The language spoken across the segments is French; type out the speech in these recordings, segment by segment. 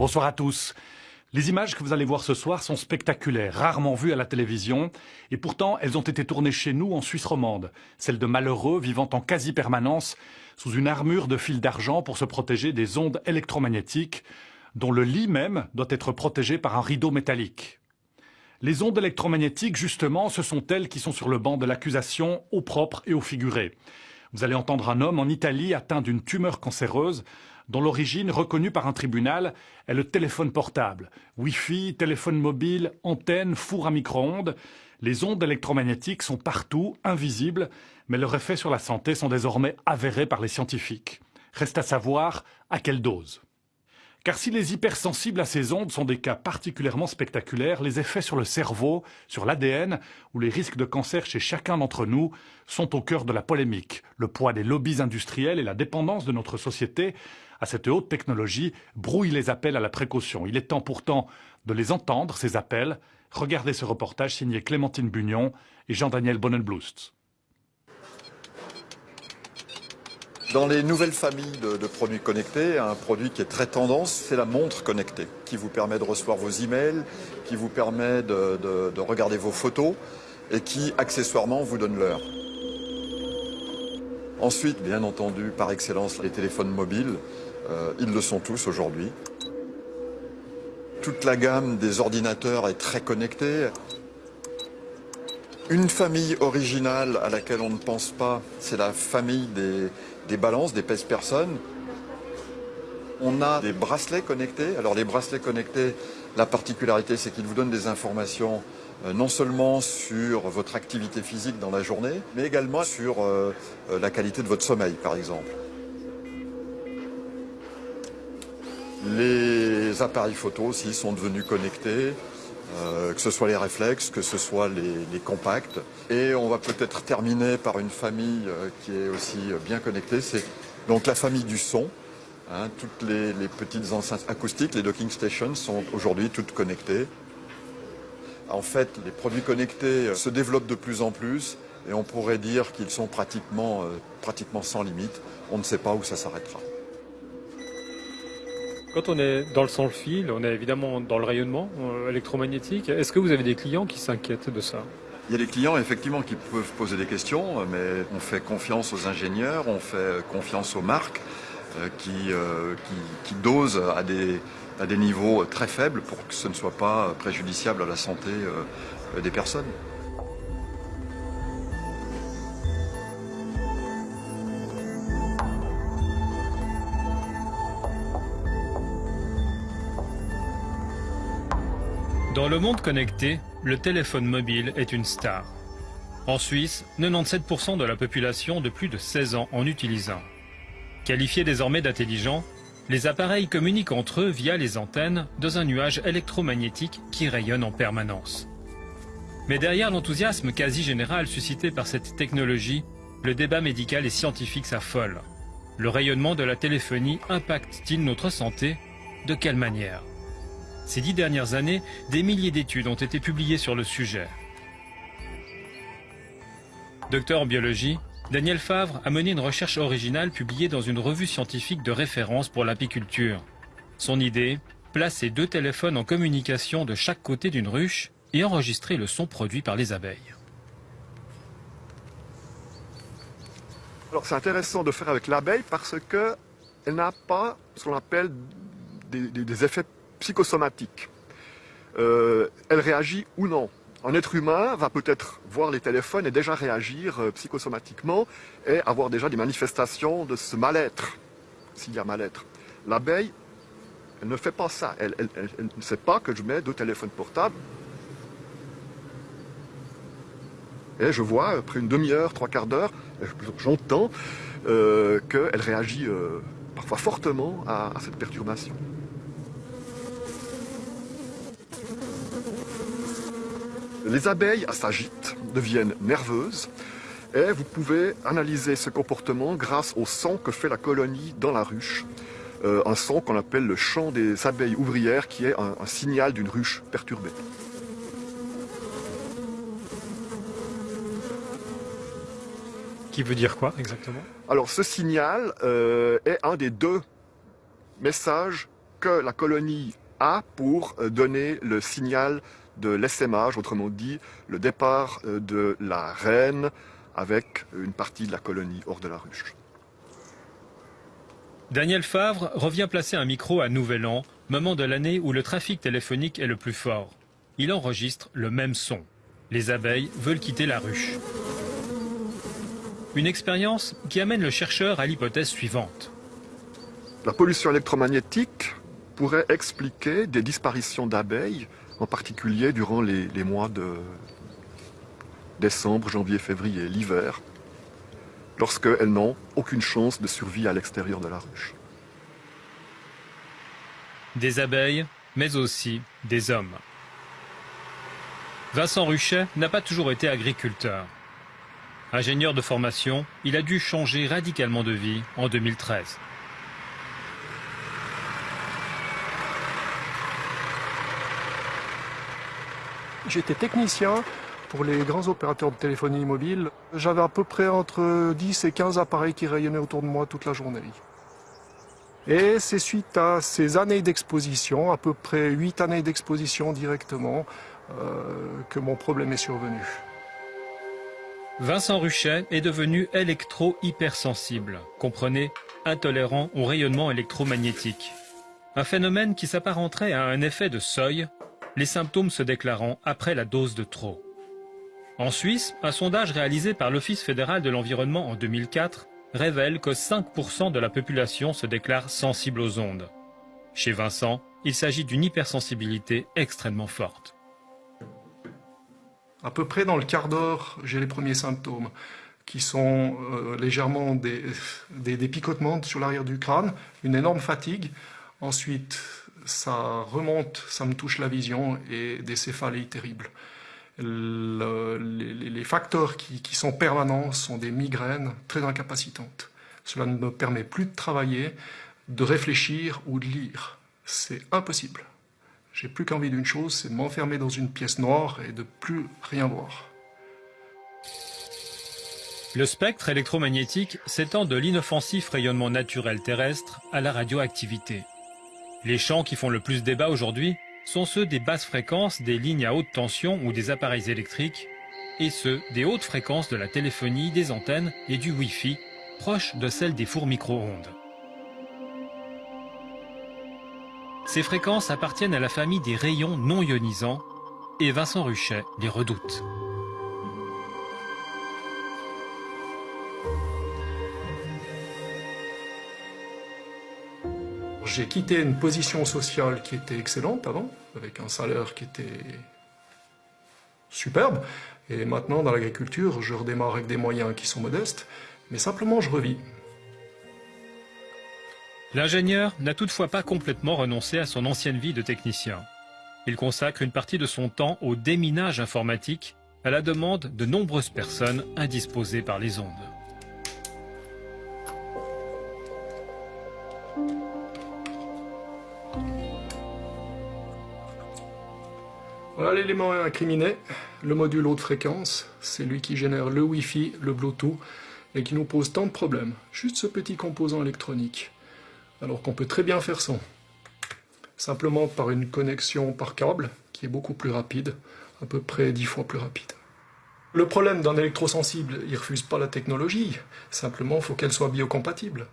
Bonsoir à tous. Les images que vous allez voir ce soir sont spectaculaires, rarement vues à la télévision, et pourtant elles ont été tournées chez nous en Suisse romande, celles de malheureux vivant en quasi-permanence sous une armure de fil d'argent pour se protéger des ondes électromagnétiques, dont le lit même doit être protégé par un rideau métallique. Les ondes électromagnétiques, justement, ce sont elles qui sont sur le banc de l'accusation, au propre et au figuré. Vous allez entendre un homme en Italie atteint d'une tumeur cancéreuse dont l'origine reconnue par un tribunal est le téléphone portable. Wi-Fi, téléphone mobile, antenne, four à micro-ondes. Les ondes électromagnétiques sont partout, invisibles, mais leurs effets sur la santé sont désormais avérés par les scientifiques. Reste à savoir à quelle dose. Car si les hypersensibles à ces ondes sont des cas particulièrement spectaculaires, les effets sur le cerveau, sur l'ADN ou les risques de cancer chez chacun d'entre nous sont au cœur de la polémique. Le poids des lobbies industriels et la dépendance de notre société à cette haute technologie brouillent les appels à la précaution. Il est temps pourtant de les entendre, ces appels. Regardez ce reportage signé Clémentine Bugnon et Jean-Daniel Bonnenblust. Dans les nouvelles familles de, produits connectés, un produit qui est très tendance, c'est la montre connectée, qui vous permet de recevoir vos emails, qui vous permet de, regarder vos photos et qui, accessoirement, vous donne l'heure. Ensuite, bien entendu, par excellence, les téléphones mobiles, euh, ils le sont tous aujourd'hui. Toute la gamme des ordinateurs est très connectée. Une famille originale à laquelle on ne pense pas, c'est la famille des, balances, des pèse-personnes. On a des bracelets connectés. Alors les bracelets connectés, la particularité, c'est qu'ils vous donnent des informations non seulement sur votre activité physique dans la journée, mais également sur euh, euh, la qualité de votre sommeil, par exemple. Les appareils photo aussi sont devenus connectés. Euh, que ce soit les réflexes, que ce soit les, compacts. Et on va peut-être terminer par une famille euh, qui est aussi euh, bien connectée, c'est donc la famille du son. Hein. toutes les, petites enceintes acoustiques, les docking stations sont aujourd'hui toutes connectées. En fait, les produits connectés se développent de plus en plus et on pourrait dire qu'ils sont pratiquement, pratiquement sans limite. On ne sait pas où ça s'arrêtera. Quand on est dans le sans-fil, on est évidemment dans le rayonnement euh, électromagnétique. Est-ce que vous avez des clients qui s'inquiètent de ça? Il y a des clients effectivement qui peuvent poser des questions, mais on fait confiance aux ingénieurs, on fait confiance aux marques euh, euh, qui, dosent à des, à des niveaux très faibles pour que ce ne soit pas préjudiciable à la santé des personnes. Dans le monde connecté, le téléphone mobile est une star. En Suisse, 97% de la population de plus de 16 ans en utilise un. Qualifiés désormais d'intelligents, les appareils communiquent entre eux via les antennes dans un nuage électromagnétique qui rayonne en permanence. Mais derrière l'enthousiasme quasi général suscité par cette technologie, le débat médical et scientifique s'affole. Le rayonnement de la téléphonie impacte-t-il notre santé? De quelle manière? Ces dix dernières années, des milliers d'études ont été publiées sur le sujet. Docteur en biologie, Daniel Favre a mené une recherche originale publiée dans une revue scientifique de référence pour l'apiculture. Son idée Placer deux téléphones en communication de chaque côté d'une ruche et enregistrer le son produit par les abeilles. Alors c'est intéressant de faire avec l'abeille parce qu'elle n'a pas ce qu'on appelle des, effets psychosomatique. Euh, elle réagit ou non. Un être humain va peut-être voir les téléphones et déjà réagir euh, psychosomatiquement et avoir déjà des manifestations de ce mal-être, s'il y a mal-être. L'abeille, elle ne fait pas ça. Elle, ne sait pas que je mets deux téléphones portables. Et je vois, après une demi-heure, trois quarts d'heure, j'entends euh, qu'elle réagit parfois fortement à cette perturbation. Les abeilles s'agitent, deviennent nerveuses, et vous pouvez analyser ce comportement grâce au son que fait la colonie dans la ruche. Euh, un son qu'on appelle le chant des abeilles ouvrières, qui est un, signal d'une ruche perturbée. Qui veut dire quoi exactement? Alors ce signal euh, est un des deux messages que la colonie a pour euh, donner le signal de l'essaimage, autrement dit le départ euh, de la reine avec une partie de la colonie hors de la ruche. Daniel Favre revient placer un micro à Nouvel An, moment de l'année où le trafic téléphonique est le plus fort. Il enregistre le même son. Les abeilles veulent quitter la ruche. Une expérience qui amène le chercheur à l'hypothèse suivante. La pollution électromagnétique pourrait expliquer des disparitions d'abeilles, en particulier durant les, mois de décembre, janvier, février, l'hiver, lorsqu'elles n'ont aucune chance de survie à l'extérieur de la ruche. Des abeilles, mais aussi des hommes. Vincent Ruchet n'a pas toujours été agriculteur. Ingénieur de formation, il a dû changer radicalement de vie en 2013. J'étais technicien pour les grands opérateurs de téléphonie mobile. J'avais à peu près entre 10 et 15 appareils qui rayonnaient autour de moi toute la journée. Et c'est suite à ces années d'exposition, à peu près 8 années d'exposition directement, euh, que mon problème est survenu. Vincent Ruchet est devenu électro-hypersensible, comprenez, intolérant au rayonnement électromagnétique. Un phénomène qui s'apparenterait à un effet de seuil les symptômes se déclarant après la dose de trop. En Suisse, un sondage réalisé par l'Office fédéral de l'environnement en 2004 révèle que 5% de la population se déclare sensible aux ondes. Chez Vincent, il s'agit d'une hypersensibilité extrêmement forte. À peu près dans le quart d'heure, j'ai les premiers symptômes qui sont euh, légèrement des, picotements sur l'arrière du crâne, une énorme fatigue, ensuite ça remonte, ça me touche la vision et des céphalées terribles. Le, les, facteurs qui, sont permanents sont des migraines très incapacitantes. Cela ne me permet plus de travailler, de réfléchir ou de lire. C'est impossible. J'ai plus qu'envie d'une chose, c'est de m'enfermer dans une pièce noire et de plus rien voir. Le spectre électromagnétique s'étend de l'inoffensif rayonnement naturel terrestre à la radioactivité. Les champs qui font le plus débat aujourd'hui sont ceux des basses fréquences des lignes à haute tension ou des appareils électriques, et ceux des hautes fréquences de la téléphonie, des antennes et du Wi-Fi, proches de celles des fours micro-ondes. Ces fréquences appartiennent à la famille des rayons non ionisants, et Vincent Ruchet les redoute. J'ai quitté une position sociale qui était excellente avant, avec un salaire qui était superbe, et maintenant dans l'agriculture, je redémarre avec des moyens qui sont modestes, mais simplement je revis. L'ingénieur n'a toutefois pas complètement renoncé à son ancienne vie de technicien. Il consacre une partie de son temps au déminage informatique, à la demande de nombreuses personnes indisposées par les ondes. Voilà l'élément incriminé, le module haute fréquence, c'est lui qui génère le Wi-Fi, le Bluetooth, et qui nous pose tant de problèmes. Juste ce petit composant électronique, alors qu'on peut très bien faire sans. Simplement par une connexion par câble, qui est beaucoup plus rapide, à peu près 10 fois plus rapide. Le problème d'un électrosensible, il refuse pas la technologie, simplement il faut qu'elle soit biocompatible.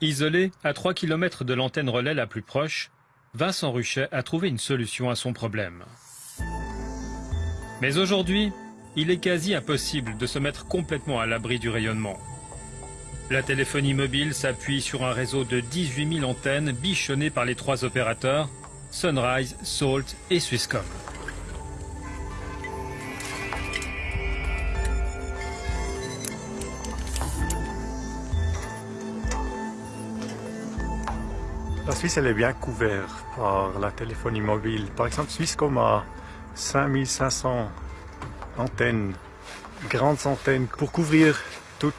Isolé à 3 km de l'antenne relais la plus proche, Vincent Ruchet a trouvé une solution à son problème. Mais aujourd'hui, il est quasi impossible de se mettre complètement à l'abri du rayonnement. La téléphonie mobile s'appuie sur un réseau de 18 000 antennes bichonnées par les trois opérateurs, Sunrise, Salt et Swisscom. La Suisse, elle est bien couverte par la téléphonie mobile. Par exemple, Swisscom a 5500 antennes, grandes antennes pour couvrir toute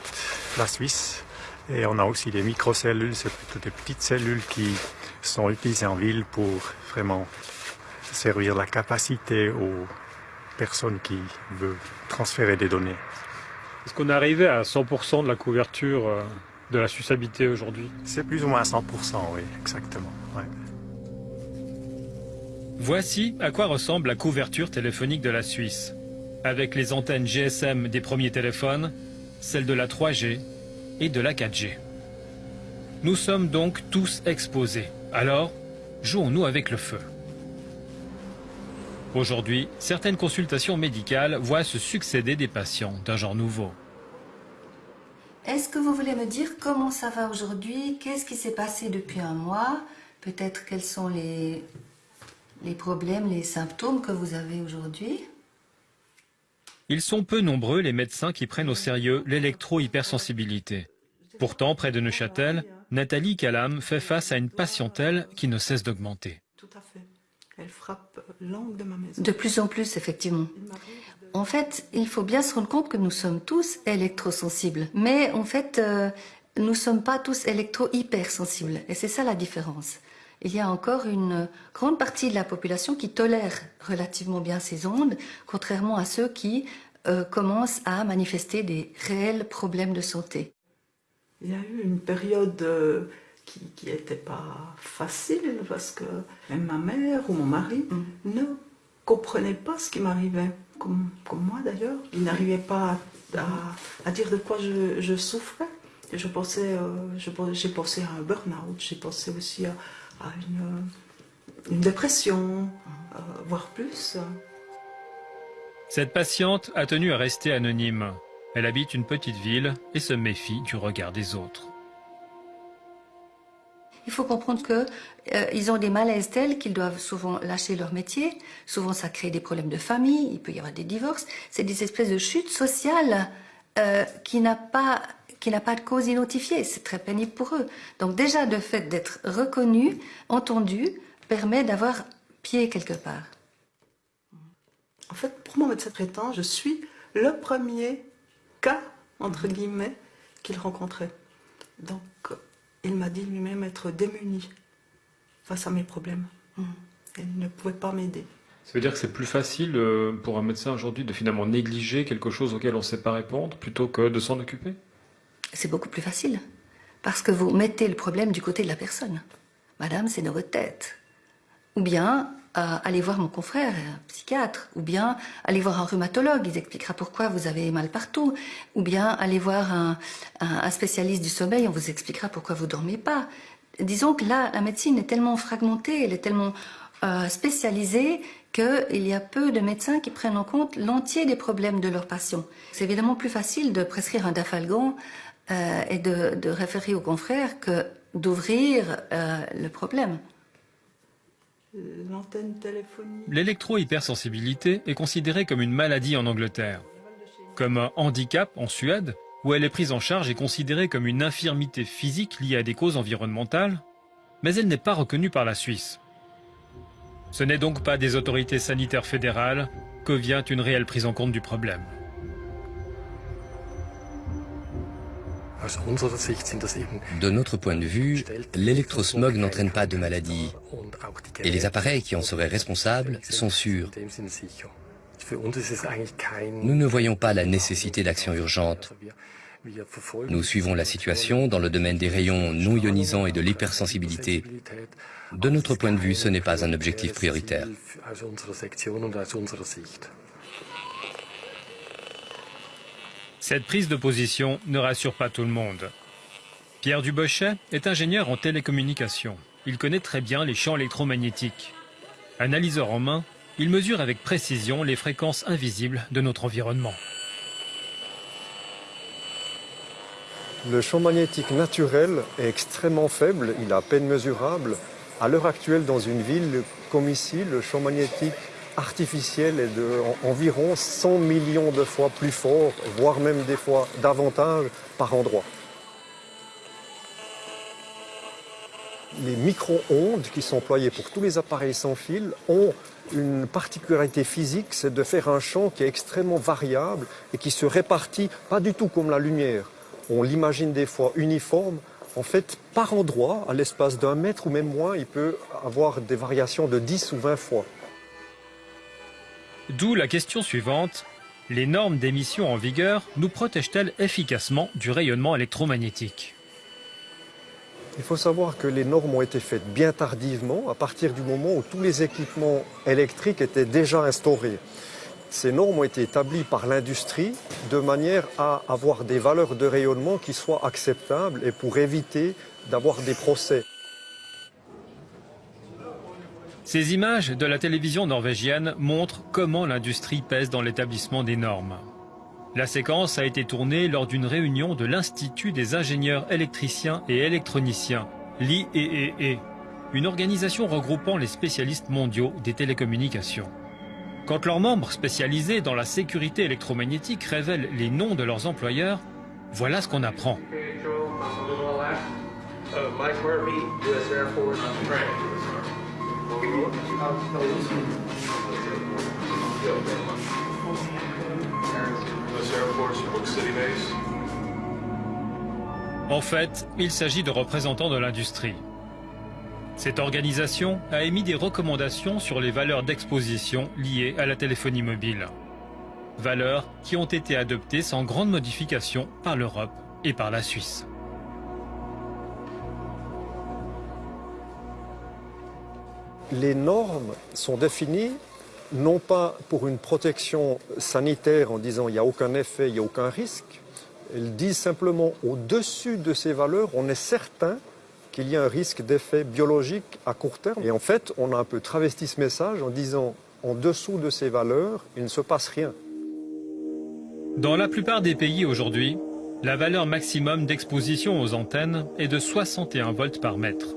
la Suisse. Et on a aussi des microcellules, c'est plutôt des petites cellules qui sont utilisées en ville pour vraiment servir la capacité aux personnes qui veulent transférer des données. Est-ce qu'on est arrivé à 100% de la couverture de la Suisse habitée aujourd'hui C'est plus ou moins 100%, oui, exactement. Voici à quoi ressemble la couverture téléphonique de la Suisse. Avec les antennes GSM des premiers téléphones, celles de la 3G et de la 4G. Nous sommes donc tous exposés. Alors, jouons-nous avec le feu. Aujourd'hui, certaines consultations médicales voient se succéder des patients d'un genre nouveau. Est-ce que vous voulez me dire comment ça va aujourd'hui? Qu'est-ce qui s'est passé depuis un mois? Peut-être quels sont les, les problèmes, les symptômes que vous avez aujourd'hui? Ils sont peu nombreux les médecins qui prennent au sérieux l'électro-hypersensibilité. Pourtant, près de Neuchâtel, Nathalie Calam fait face à une patientèle qui ne cesse d'augmenter. Tout à fait. Elle frappe l'angle de ma maison. De plus en plus, effectivement. En fait, il faut bien se rendre compte que nous sommes tous électrosensibles. Mais en fait, euh, nous ne sommes pas tous électro-hypersensibles. Et c'est ça la différence. Il y a encore une grande partie de la population qui tolère relativement bien ces ondes, contrairement à ceux qui euh, commencent à manifester des réels problèmes de santé. Il y a eu une période euh, qui n'était pas facile parce que même ma mère ou mon mari mm. ne comprenaient pas ce qui m'arrivait comme, moi d'ailleurs. Il n'arrivait pas à, dire de quoi je, souffrais. je pensais, euh, j'ai pensé à un burn-out, j'ai pensé aussi à, une, dépression, euh, voire plus. Cette patiente a tenu à rester anonyme. Elle habite une petite ville et se méfie du regard des autres. Il faut comprendre qu'ils euh, ont des malaises tels qu'ils doivent souvent lâcher leur métier. Souvent, ça crée des problèmes de famille. Il peut y avoir des divorces. C'est des espèces de chutes sociales euh, qui n'a pas pas de cause identifiée. C'est très pénible pour eux. Donc déjà, le fait d'être reconnu, entendu, permet d'avoir pied quelque part. En fait, pour mon médecin traitant, je suis le premier cas, entre guillemets, qu'il rencontrait. Donc, il m'a dit lui-même être démuni face à mes problèmes. Mm. Il ne pouvait pas m'aider. Ça veut dire que c'est plus facile euh, pour un médecin aujourd'hui de finalement négliger quelque chose auquel on ne sait pas répondre plutôt que de s'en occuper? C'est beaucoup plus facile. Parce que vous mettez le problème du côté de la personne. Madame, c'est dans votre tête. Ou bien, euh, allez voir mon confrère, un psychiatre, ou bien allez voir un rhumatologue, il expliquera pourquoi vous avez mal partout, ou bien allez voir un, spécialiste du sommeil, on vous expliquera pourquoi vous dormez pas. Disons que là, la médecine est tellement fragmentée, elle est tellement euh, spécialisée qu'il y a peu de médecins qui prennent en compte l'entier des problèmes de leurs patients. C'est évidemment plus facile de prescrire un dafalgan euh, et de, référer au confrère que d'ouvrir le problème. L'électro-hypersensibilité est considérée comme une maladie en Angleterre, comme un handicap en Suède, où elle est prise en charge et considérée comme une infirmité physique liée à des causes environnementales, mais elle n'est pas reconnue par la Suisse. Ce n'est donc pas des autorités sanitaires fédérales que vient une réelle prise en compte du problème. De notre point de vue, l'électrosmog n'entraîne pas de maladie et les appareils qui en seraient responsables sont sûrs. Nous ne voyons pas la nécessité d'action urgente. Nous suivons la situation dans le domaine des rayons non ionisants et de l'hypersensibilité. De notre point de vue, ce n'est pas un objectif prioritaire. Cette prise de position ne rassure pas tout le monde. Pierre Dubochet est ingénieur en télécommunications. Il connaît très bien les champs électromagnétiques. Analyseur en main, il mesure avec précision les fréquences invisibles de notre environnement. Le champ magnétique naturel est extrêmement faible, il est à peine mesurable. À l'heure actuelle, dans une ville comme ici, le champ magnétique artificiel est de environ 100 millions de fois plus fort, voire même des fois davantage par endroit. Les micro-ondes qui sont employées pour tous les appareils sans fil ont une particularité physique, c'est de faire un champ qui est extrêmement variable et qui se répartit pas du tout comme la lumière. On l'imagine des fois uniforme. En fait, par endroit, à l'espace d'un mètre ou même moins, il peut avoir des variations de 10 ou 20 fois. D'où la question suivante. Les normes d'émission en vigueur nous protègent-elles efficacement du rayonnement électromagnétique? Il faut savoir que les normes ont été faites bien tardivement, à partir du moment où tous les équipements électriques étaient déjà instaurés. Ces normes ont été établies par l'industrie de manière à avoir des valeurs de rayonnement qui soient acceptables et pour éviter d'avoir des procès. Ces images de la télévision norvégienne montrent comment l'industrie pèse dans l'établissement des normes. La séquence a été tournée lors d'une réunion de l'Institut des ingénieurs électriciens et électroniciens, l'IEEE, une organisation regroupant les spécialistes mondiaux des télécommunications. Quand leurs membres spécialisés dans la sécurité électromagnétique révèlent les noms de leurs employeurs, voilà ce qu'on apprend. En fait, il s'agit de représentants de l'industrie. Cette organisation a émis des recommandations sur les valeurs d'exposition liées à la téléphonie mobile. Valeurs qui ont été adoptées sans grande modification par l'Europe et par la Suisse. Les normes sont définies non pas pour une protection sanitaire en disant il n'y a aucun effet, il n'y a aucun risque. Elles disent simplement au-dessus de ces valeurs, on est certain qu'il y a un risque d'effet biologique à court terme. Et en fait, on a un peu travesti ce message en disant en dessous de ces valeurs, il ne se passe rien. Dans la plupart des pays aujourd'hui, la valeur maximum d'exposition aux antennes est de 61 volts par mètre.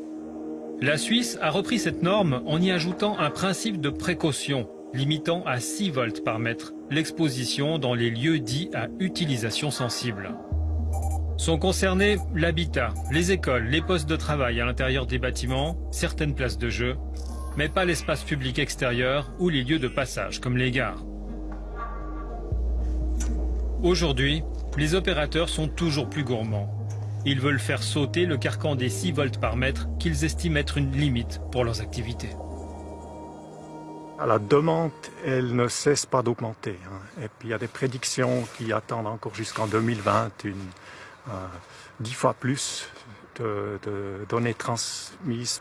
La Suisse a repris cette norme en y ajoutant un principe de précaution limitant à 6 volts par mètre l'exposition dans les lieux dits à utilisation sensible. Sont concernés l'habitat, les écoles, les postes de travail à l'intérieur des bâtiments, certaines places de jeu, mais pas l'espace public extérieur ou les lieux de passage comme les gares. Aujourd'hui, les opérateurs sont toujours plus gourmands. Ils veulent faire sauter le carcan des 6 volts par mètre qu'ils estiment être une limite pour leurs activités. La demande, elle ne cesse pas d'augmenter. Hein. Et puis il y a des prédictions qui attendent encore jusqu'en 2020 une, euh, dix fois plus de, de, données transmises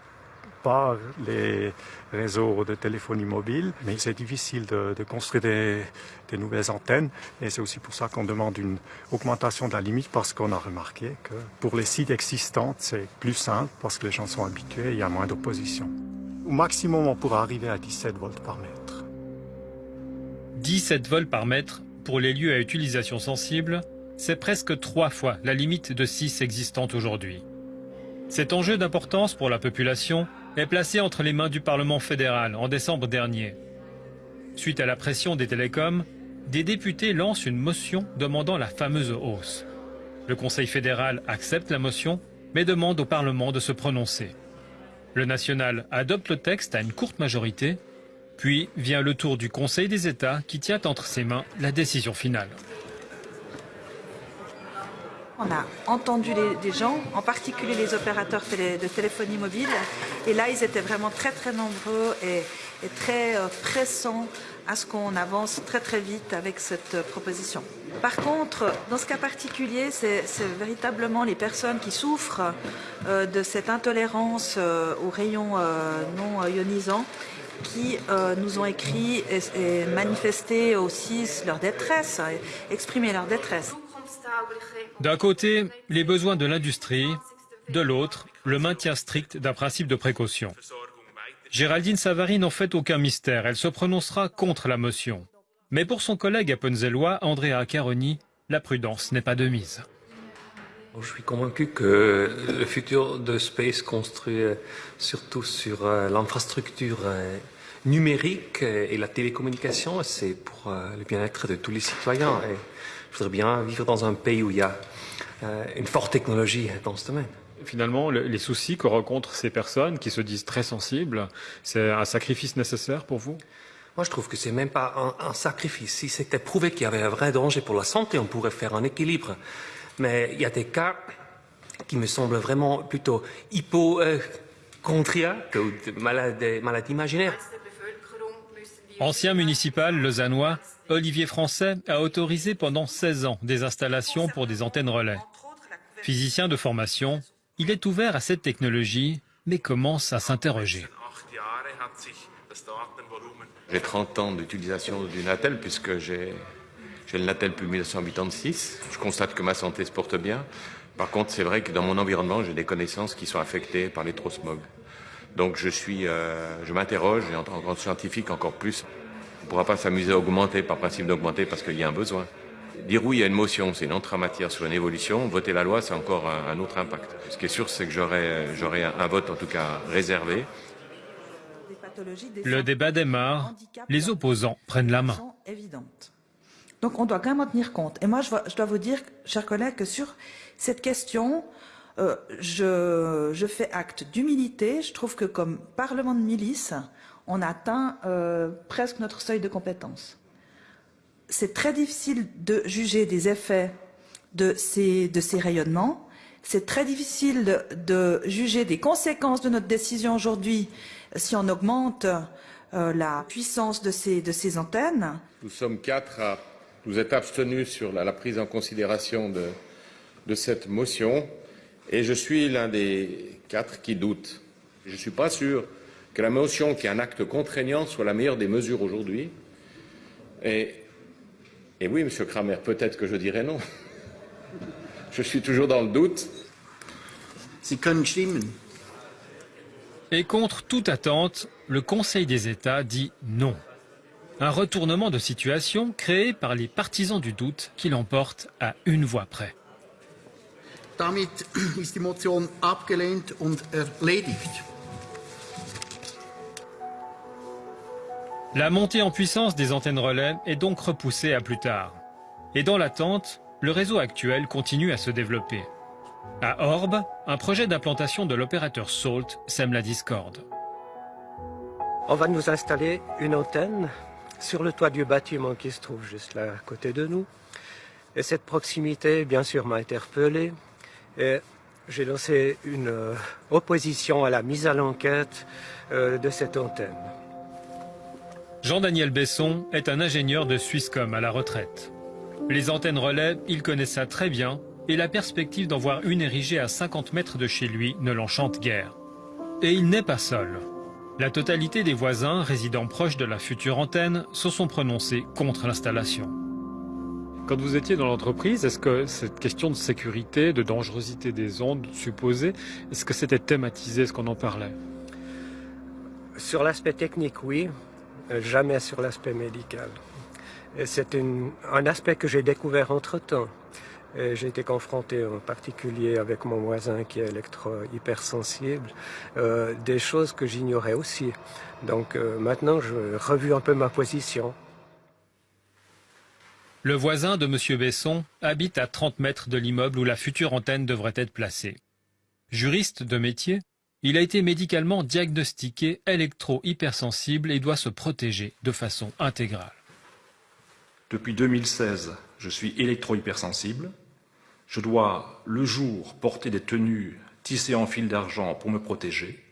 par les réseaux de téléphonie mobile. Mais c'est difficile de, construire des, nouvelles antennes. Et c'est aussi pour ça qu'on demande une augmentation de la limite parce qu'on a remarqué que pour les sites existants, c'est plus simple parce que les gens sont habitués il y a moins d'opposition. Au maximum, on pourra arriver à 17 volts par mètre. 17 volts par mètre pour les lieux à utilisation sensible, c'est presque trois fois la limite de 6 existante aujourd'hui. Cet enjeu d'importance pour la population est placé entre les mains du Parlement fédéral en décembre dernier. Suite à la pression des télécoms, des députés lancent une motion demandant la fameuse hausse. Le Conseil fédéral accepte la motion, mais demande au Parlement de se prononcer. Le national adopte le texte à une courte majorité, puis vient le tour du Conseil des États qui tient entre ses mains la décision finale. On a entendu les, gens, en particulier les opérateurs de téléphonie mobile, et là ils étaient vraiment très très nombreux et, très euh, pressants à ce qu'on avance très très vite avec cette proposition. Par contre, dans ce cas particulier, c'est véritablement les personnes qui souffrent euh, de cette intolérance euh, aux rayons euh, non ionisants qui euh, nous ont écrit et, et, manifesté aussi leur détresse, exprimé leur détresse. D'un côté, les besoins de l'industrie, de l'autre, le maintien strict d'un principe de précaution. Géraldine Savary n'en fait aucun mystère, elle se prononcera contre la motion. Mais pour son collègue appenzellois, Andrea Caroni, la prudence n'est pas de mise. Je suis convaincu que le futur de Space construit surtout sur l'infrastructure numérique et la télécommunication, c'est pour le bien-être de tous les citoyens. Je voudrais bien vivre dans un pays où il y a une forte technologie dans ce domaine finalement, les soucis que rencontrent ces personnes qui se disent très sensibles, c'est un sacrifice nécessaire pour vous? Moi, je trouve que c'est même pas un, un, sacrifice. Si c'était prouvé qu'il y avait un vrai danger pour la santé, on pourrait faire un équilibre. Mais il y a des cas qui me semblent vraiment plutôt hypochondriaques ou de maladies, maladies imaginaires. Ancien municipal lausannois, Olivier Français a autorisé pendant 16 ans des installations pour des antennes relais. Physicien de formation, Il est ouvert à cette technologie, mais commence à s'interroger. J'ai 30 ans d'utilisation du Natel puisque j'ai le Natel depuis 1986. Je constate que ma santé se porte bien. Par contre, c'est vrai que dans mon environnement, j'ai des connaissances qui sont affectées par l'électrosmog. Donc je suis, euh, je m'interroge et en tant que scientifique encore plus. On ne pourra pas s'amuser à augmenter par principe d'augmenter parce qu'il y a un besoin. Dire oui à une motion, c'est une entrée en matière sur une évolution. Voter la loi, c'est encore un, autre impact. Ce qui est sûr, c'est que j'aurai un vote en tout cas réservé. Le débat démarre. Les opposants prennent la main. Donc on doit quand même en tenir compte. Et moi, je dois vous dire, chers collègues, que sur cette question, euh, je, fais acte d'humilité. Je trouve que comme Parlement de milice, on atteint euh, presque notre seuil de compétence. C'est très difficile de juger des effets de ces, rayonnements. C'est très difficile de, juger des conséquences de notre décision aujourd'hui si on augmente euh, la puissance de ces, antennes. Nous sommes quatre à nous être abstenus sur la, prise en considération de, de cette motion. Et je suis l'un des quatre qui doutent. Je ne suis pas sûr que la motion qui est un acte contraignant soit la meilleure des mesures aujourd'hui. Et, oui, Monsieur Kramer, peut-être que je dirais non. Je suis toujours dans le doute. Et contre toute attente, le Conseil des États dit non. Un retournement de situation créé par les partisans du doute qui l'emportent à une voix près. Damit ist die Motion abgelehnt und erledigt. La montée en puissance des antennes relais est donc repoussée à plus tard. Et dans l'attente, le réseau actuel continue à se développer. À Orbe, un projet d'implantation de l'opérateur SALT sème la discorde. On va nous installer une antenne sur le toit du bâtiment qui se trouve juste là à côté de nous. Et cette proximité, bien sûr, m'a interpellé. Et j'ai lancé une euh, opposition à la mise à l'enquête euh, de cette antenne. Jean-Daniel Besson est un ingénieur de Swisscom à la retraite. Les antennes relais, il connaît ça très bien et la perspective d'en voir une érigée à 50 mètres de chez lui ne l'enchante guère. Et il n'est pas seul. La totalité des voisins résidant proches de la future antenne se sont prononcés contre l'installation. Quand vous étiez dans l'entreprise, est-ce que cette question de sécurité, de dangerosité des ondes supposées, est-ce que c'était thématisé, est-ce qu'on en parlait? Sur l'aspect technique, oui, jamais sur l'aspect médical. C'est un aspect que j'ai découvert entre-temps. J'ai été confronté en particulier avec mon voisin qui est électro-hypersensible, euh, des choses que j'ignorais aussi. Donc euh, maintenant, je revu un peu ma position. Le voisin de M. Besson habite à 30 mètres de l'immeuble où la future antenne devrait être placée. Juriste de métier, il a été médicalement diagnostiqué électro-hypersensible et doit se protéger de façon intégrale. Depuis 2016, je suis électro-hypersensible. Je dois, le jour, porter des tenues tissées en fil d'argent pour me protéger.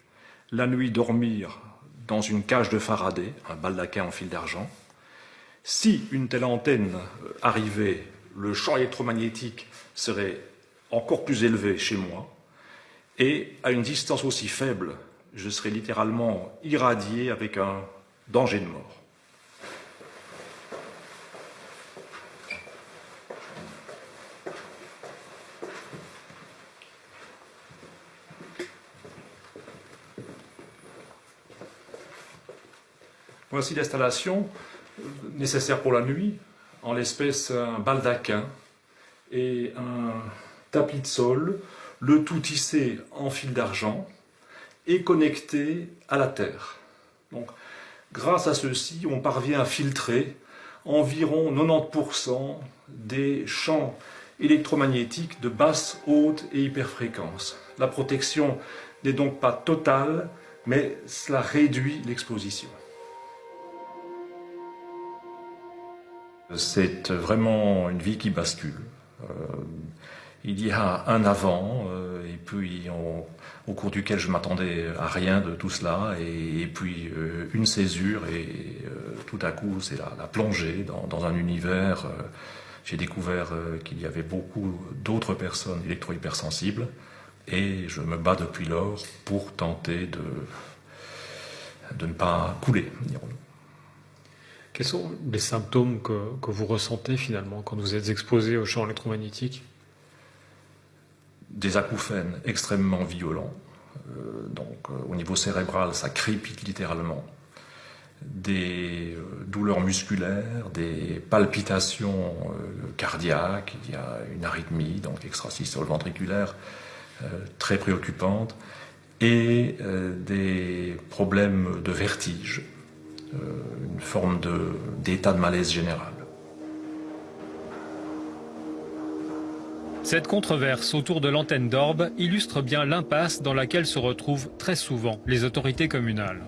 La nuit, dormir dans une cage de Faraday, un baldaquin en fil d'argent. Si une telle antenne arrivait, le champ électromagnétique serait encore plus élevé chez moi, et à une distance aussi faible, je serais littéralement irradié avec un danger de mort. Voici l'installation nécessaire pour la nuit, en l'espèce un baldaquin et un tapis de sol, le tout tissé en fil d'argent et connecté à la terre. Donc, grâce à ceci, on parvient à filtrer environ 90% des champs électromagnétiques de basse, haute et hyperfréquence. La protection n'est donc pas totale, mais cela réduit l'exposition. C'est vraiment une vie qui bascule. Euh, il y a un avant, euh, et puis au cours duquel je m'attendais à rien de tout cela, et, puis euh, une césure, et tout à coup c'est la, plongée dans, un univers. J'ai découvert qu'il y avait beaucoup d'autres personnes électro-hypersensibles, Et je me bats depuis lors pour tenter de, de ne pas couler, dirons-nous. Quels sont les symptômes que, que, vous ressentez finalement quand vous êtes exposé au champ électromagnétique? Des acouphènes extrêmement violents. Euh, donc euh, au niveau cérébral, ça crépite littéralement. Des euh, douleurs musculaires, des palpitations cardiaques, il y a une arythmie, donc extrasystole ventriculaire très préoccupante, et des problèmes de vertige, une forme d'état de malaise général. Cette controverse autour de l'antenne d'Orbe illustre bien l'impasse dans laquelle se retrouvent très souvent les autorités communales.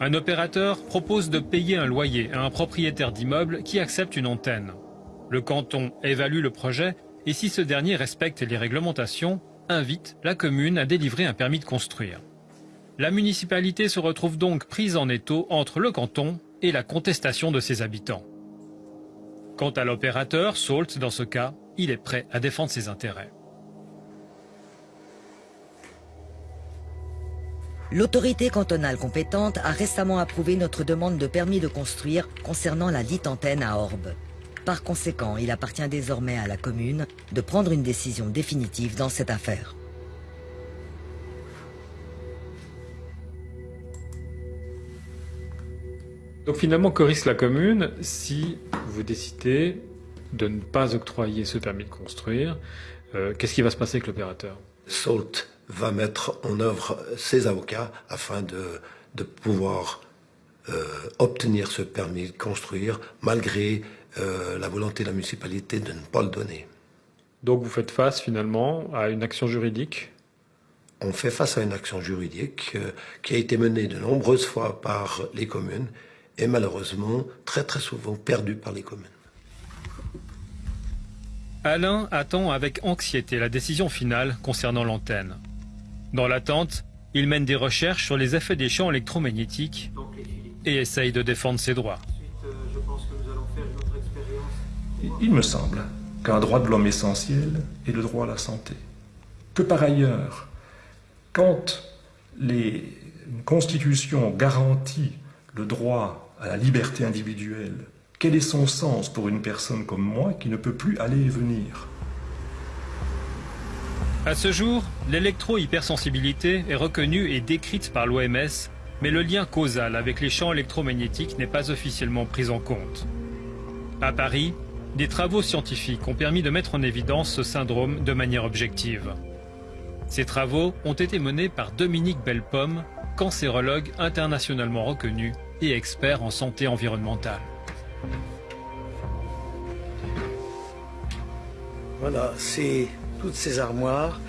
Un opérateur propose de payer un loyer à un propriétaire d'immeuble qui accepte une antenne. Le canton évalue le projet et si ce dernier respecte les réglementations, invite la commune à délivrer un permis de construire. La municipalité se retrouve donc prise en étau entre le canton et la contestation de ses habitants. Quant à l'opérateur, Salt, dans ce cas, il est prêt à défendre ses intérêts. L'autorité cantonale compétente a récemment approuvé notre demande de permis de construire concernant la dite antenne à Orbe. Par conséquent, il appartient désormais à la commune de prendre une décision définitive dans cette affaire. Donc finalement, que risque la commune si vous décidez de ne pas octroyer ce permis de construire euh, Qu'est-ce qui va se passer avec l'opérateur? Salt va mettre en œuvre ses avocats afin de, de pouvoir euh, obtenir ce permis de construire malgré euh, la volonté de la municipalité de ne pas le donner. Donc vous faites face finalement à une action juridique? On fait face à une action juridique qui a été menée de nombreuses fois par les communes et malheureusement très très souvent perdue par les communes. Alain attend avec anxiété la décision finale concernant l'antenne. Dans l'attente, il mène des recherches sur les effets des champs électromagnétiques et essaye de défendre ses droits. Il me semble qu'un droit de l'homme essentiel est le droit à la santé. Que par ailleurs, quand les, une constitution garantit le droit à la liberté individuelle, quel est son sens pour une personne comme moi qui ne peut plus aller et venir? À ce jour, l'électro-hypersensibilité est reconnue et décrite par l'OMS, mais le lien causal avec les champs électromagnétiques n'est pas officiellement pris en compte. À Paris, des travaux scientifiques ont permis de mettre en évidence ce syndrome de manière objective. Ces travaux ont été menés par Dominique Bellepomme, cancérologue internationalement reconnu et expert en santé environnementale. Voilà, toutes ces armoires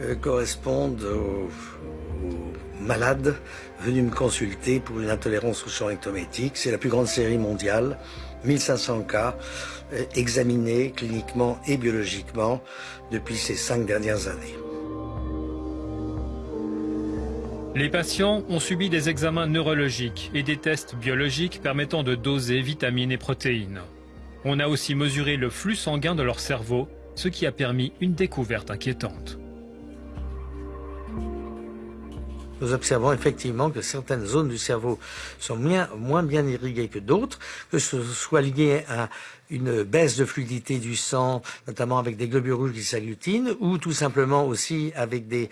euh, correspondent aux, malades venus me consulter pour une intolérance au champ électrométrique. C'est la plus grande série mondiale, 1500 cas euh, examinés cliniquement et biologiquement depuis ces cinq dernières années. Les patients ont subi des examens neurologiques et des tests biologiques permettant de doser vitamines et protéines. On a aussi mesuré le flux sanguin de leur cerveau, ce qui a permis une découverte inquiétante. Nous observons effectivement que certaines zones du cerveau sont moins, moins bien irriguées que d'autres, que ce soit lié à une baisse de fluidité du sang, notamment avec des globules rouges qui s'agglutinent, ou tout simplement aussi avec des,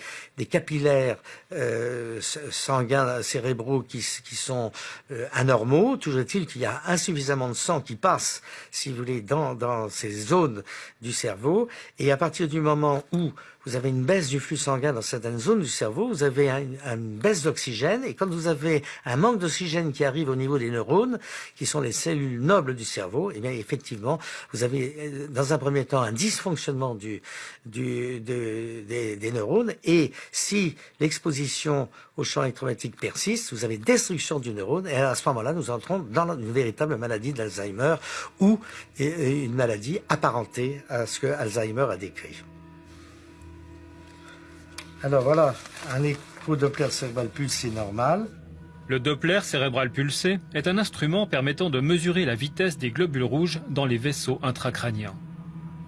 capillaires euh, sanguins cérébraux qui, sont euh, anormaux. Toujours est-il qu'il y a insuffisamment de sang qui passe, si vous voulez, dans, ces zones du cerveau. Et à partir du moment où vous avez une baisse du flux sanguin dans certaines zones du cerveau, vous avez une, baisse d'oxygène, et quand vous avez un manque d'oxygène qui arrive au niveau des neurones, qui sont les cellules nobles du cerveau, eh bien effectivement, vous avez dans un premier temps un dysfonctionnement des, neurones, et si l'exposition au champ électromagnétique persiste, vous avez destruction du neurone, et à ce moment-là, nous entrons dans une véritable maladie d'Alzheimer, ou une maladie apparentée à ce que Alzheimer a décrit. Alors voilà, un écho Doppler cérébral pulsé normal. Le Doppler cérébral pulsé est un instrument permettant de mesurer la vitesse des globules rouges dans les vaisseaux intracrâniens.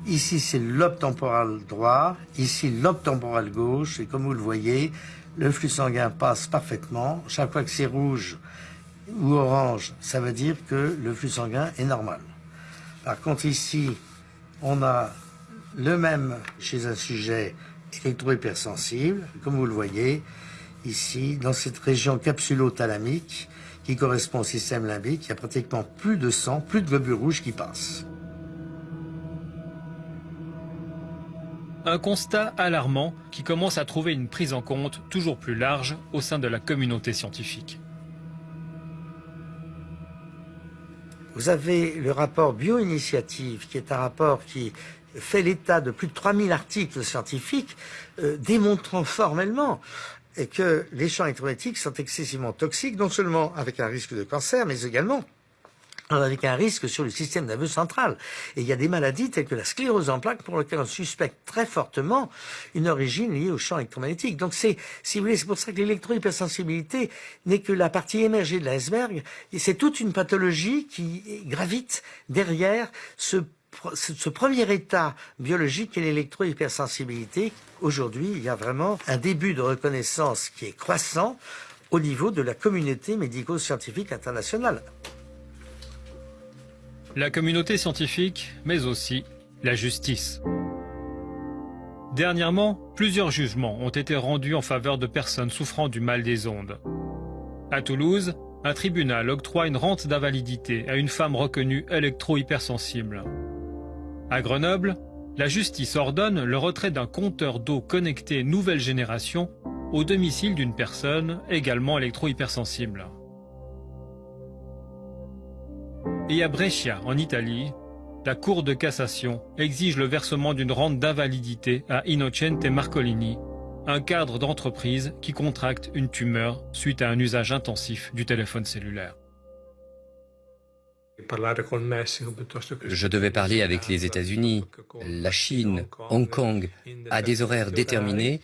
Ici, c'est lobe temporal droit, ici, lobe temporal gauche, et comme vous le voyez, le flux sanguin passe parfaitement. Chaque fois que c'est rouge ou orange, ça veut dire que le flux sanguin est normal. Par contre, ici, on a le même chez un sujet électro-hypersensible, comme vous le voyez, ici, dans cette région capsulo-thalamique, qui correspond au système limbique, il y a pratiquement plus de sang, plus de globules rouges qui passent. Un constat alarmant qui commence à trouver une prise en compte toujours plus large au sein de la communauté scientifique. Vous avez le rapport Bioinitiative, qui est un rapport qui fait l'état de plus de 3000 articles scientifiques euh, démontrant formellement que les champs électromagnétiques sont excessivement toxiques, non seulement avec un risque de cancer, mais également avec un risque sur le système nerveux central. Et il y a des maladies telles que la sclérose en plaques pour lesquelles on suspecte très fortement une origine liée au champ électromagnétique. Donc c'est, si vous voulez, c'est pour ça que l'électrohypersensibilité n'est que la partie émergée de l'iceberg. Et c'est toute une pathologie qui gravite derrière ce ce premier état biologique est l'électrohypersensibilité. Aujourd'hui, il y a vraiment un début de reconnaissance qui est croissant au niveau de la communauté médico-scientifique internationale la communauté scientifique, mais aussi la justice. Dernièrement, plusieurs jugements ont été rendus en faveur de personnes souffrant du mal des ondes. À Toulouse, un tribunal octroie une rente d'invalidité à une femme reconnue électro-hypersensible. À Grenoble, la justice ordonne le retrait d'un compteur d'eau connecté nouvelle génération au domicile d'une personne également électro-hypersensible. Et à Brescia, en Italie, la Cour de cassation exige le versement d'une rente d'invalidité à Innocente Marcolini, un cadre d'entreprise qui contracte une tumeur suite à un usage intensif du téléphone cellulaire. Je devais parler avec les États-Unis, la Chine, Hong Kong, à des horaires déterminés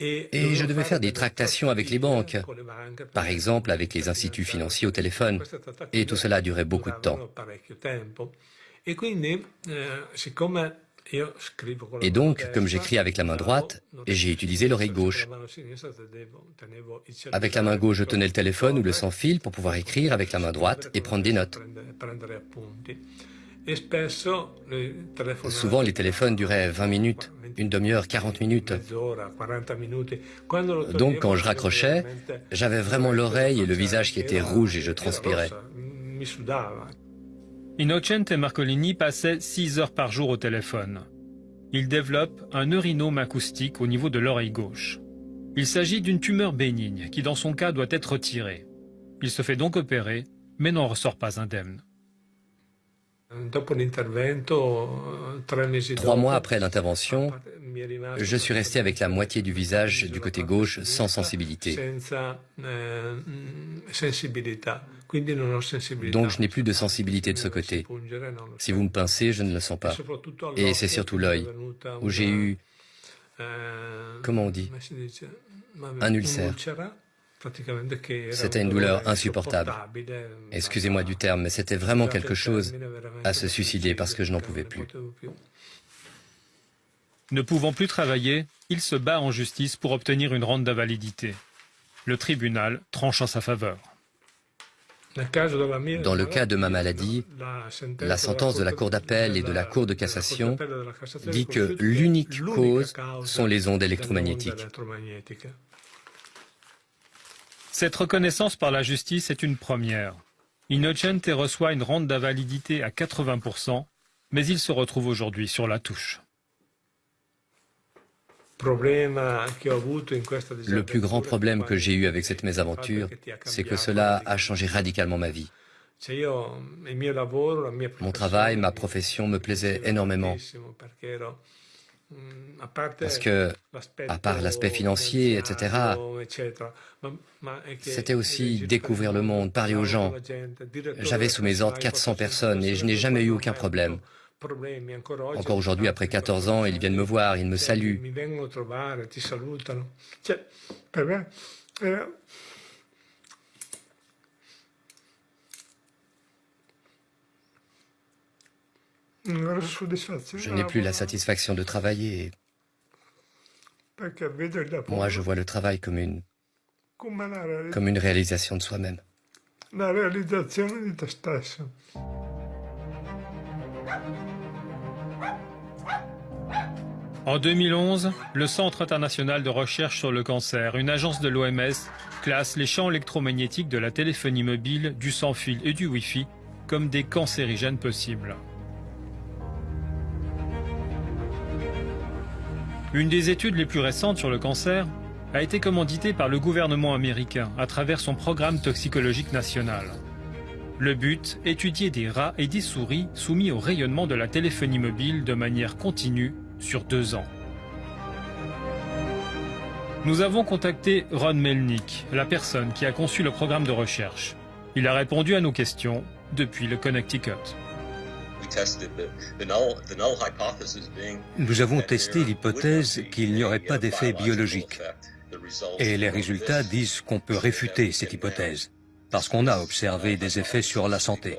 et je devais faire des tractations avec les banques, par exemple avec les instituts financiers au téléphone. Et tout cela durait beaucoup de temps. Et donc, comme j'écris avec la main droite, j'ai utilisé l'oreille gauche. Avec la main gauche, je tenais le téléphone ou le sans-fil pour pouvoir écrire avec la main droite et prendre des notes. Souvent, les téléphones duraient 20 minutes, une demi-heure, 40 minutes. Donc, quand je raccrochais, j'avais vraiment l'oreille et le visage qui étaient rouges et je transpirais. Innocente Marcolini passait 6 heures par jour au téléphone. Il développe un neurinome acoustique au niveau de l'oreille gauche. Il s'agit d'une tumeur bénigne qui, dans son cas, doit être retirée. Il se fait donc opérer, mais n'en ressort pas indemne. Trois mois après l'intervention, je suis resté avec la moitié du visage du côté gauche sans sensibilité. Donc je n'ai plus de sensibilité de ce côté. Si vous me pincez, je ne le sens pas. Et c'est surtout l'œil, où j'ai eu, comment on dit, un ulcère. C'était une douleur insupportable. Excusez-moi du terme, mais c'était vraiment quelque chose à se suicider parce que je n'en pouvais plus. Ne pouvant plus travailler, il se bat en justice pour obtenir une rente d'invalidité. Le tribunal tranche en sa faveur. Dans le cas de ma maladie, la sentence de la Cour d'appel et de la Cour de cassation dit que l'unique cause sont les ondes électromagnétiques. Cette reconnaissance par la justice est une première. Innocente reçoit une rente d'invalidité à 80%, mais il se retrouve aujourd'hui sur la touche. Le plus grand problème que j'ai eu avec cette mésaventure, c'est que cela a changé radicalement ma vie. Mon travail, ma profession me plaisaient énormément. Parce que, à part l'aspect financier, etc., c'était aussi découvrir le monde, parler aux gens. J'avais sous mes ordres 400 personnes et je n'ai jamais eu aucun problème. Encore aujourd'hui, après 14 ans, ils viennent me voir, ils me saluent. Je n'ai plus la satisfaction de travailler. Moi, je vois le travail comme une, comme une réalisation de soi-même. En 2011, le Centre international de recherche sur le cancer, une agence de l'OMS, classe les champs électromagnétiques de la téléphonie mobile, du sans-fil et du Wi-Fi comme des cancérigènes possibles. Une des études les plus récentes sur le cancer a été commanditée par le gouvernement américain à travers son programme toxicologique national. Le but, étudier des rats et des souris soumis au rayonnement de la téléphonie mobile de manière continue sur deux ans. Nous avons contacté Ron Melnick, la personne qui a conçu le programme de recherche. Il a répondu à nos questions depuis le Connecticut. Nous avons testé l'hypothèse qu'il n'y aurait pas d'effet biologique. Et les résultats disent qu'on peut réfuter cette hypothèse, parce qu'on a observé des effets sur la santé.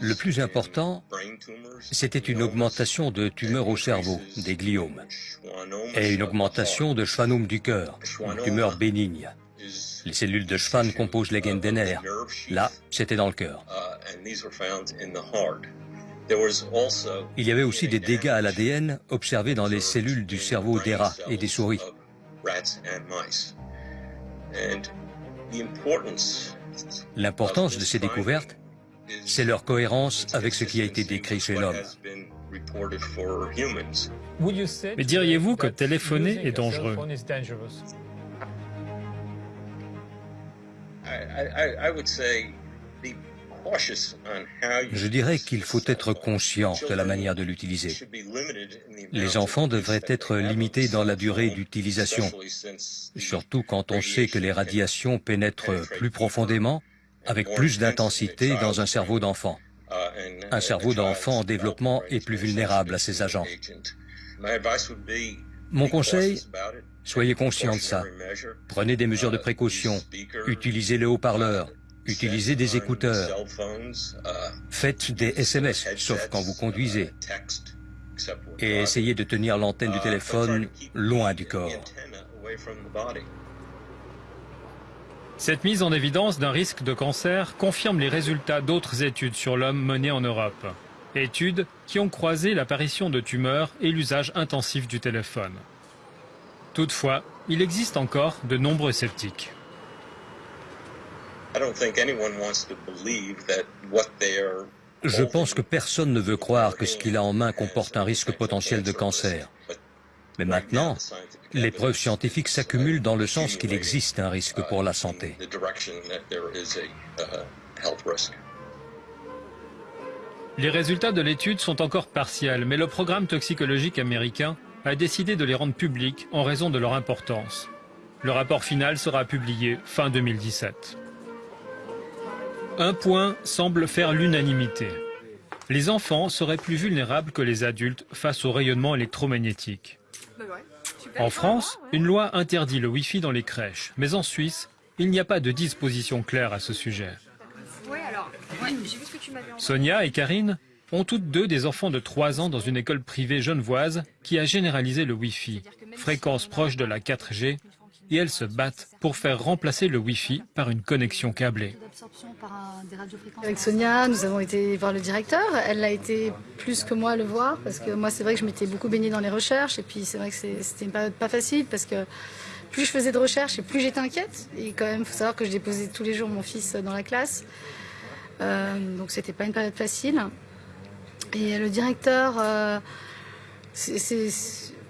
Le plus important, c'était une augmentation de tumeurs au cerveau, des gliomes, et une augmentation de schwannome du cœur, une tumeur bénigne. Les cellules de Schwann composent les gaines des nerfs. Là, c'était dans le cœur. Il y avait aussi des dégâts à l'ADN observés dans les cellules du cerveau des rats et des souris. L'importance de ces découvertes, c'est leur cohérence avec ce qui a été décrit chez l'homme. Mais diriez-vous que téléphoner est dangereux? Je dirais qu'il faut être conscient de la manière de l'utiliser. Les enfants devraient être limités dans la durée d'utilisation, surtout quand on sait que les radiations pénètrent plus profondément, avec plus d'intensité dans un cerveau d'enfant. Un cerveau d'enfant en développement est plus vulnérable à ces agents. Mon conseil, soyez conscient de ça. Prenez des mesures de précaution, utilisez le haut-parleur, utilisez des écouteurs, faites des SMS, sauf quand vous conduisez, et essayez de tenir l'antenne du téléphone loin du corps. Cette mise en évidence d'un risque de cancer confirme les résultats d'autres études sur l'homme menées en Europe. Études qui ont croisé l'apparition de tumeurs et l'usage intensif du téléphone. Toutefois, il existe encore de nombreux sceptiques. Je pense que personne ne veut croire que ce qu'il a en main comporte un risque potentiel de cancer. Mais maintenant, les preuves scientifiques s'accumulent dans le sens qu'il existe un risque pour la santé. Les résultats de l'étude sont encore partiels, mais le programme toxicologique américain a décidé de les rendre publics en raison de leur importance. Le rapport final sera publié fin 2017. Un point semble faire l'unanimité. Les enfants seraient plus vulnérables que les adultes face au rayonnement électromagnétique. En France, une loi interdit le Wi-Fi dans les crèches, mais en Suisse, il n'y a pas de disposition claire à ce sujet. Sonia et Karine ont toutes deux des enfants de 3 ans dans une école privée genevoise qui a généralisé le Wi-Fi, fréquence proche de la 4G, et elles se battent pour faire remplacer le Wi-Fi par une connexion câblée. Avec Sonia, nous avons été voir le directeur. Elle a été plus que moi le voir parce que moi, c'est vrai que je m'étais beaucoup baignée dans les recherches et puis c'est vrai que c'était pas, pas facile parce que plus je faisais de recherches et plus j'étais inquiète. Et quand même, il faut savoir que je déposais tous les jours mon fils dans la classe. Euh, donc c'était pas une période facile. Et le directeur, euh, c'est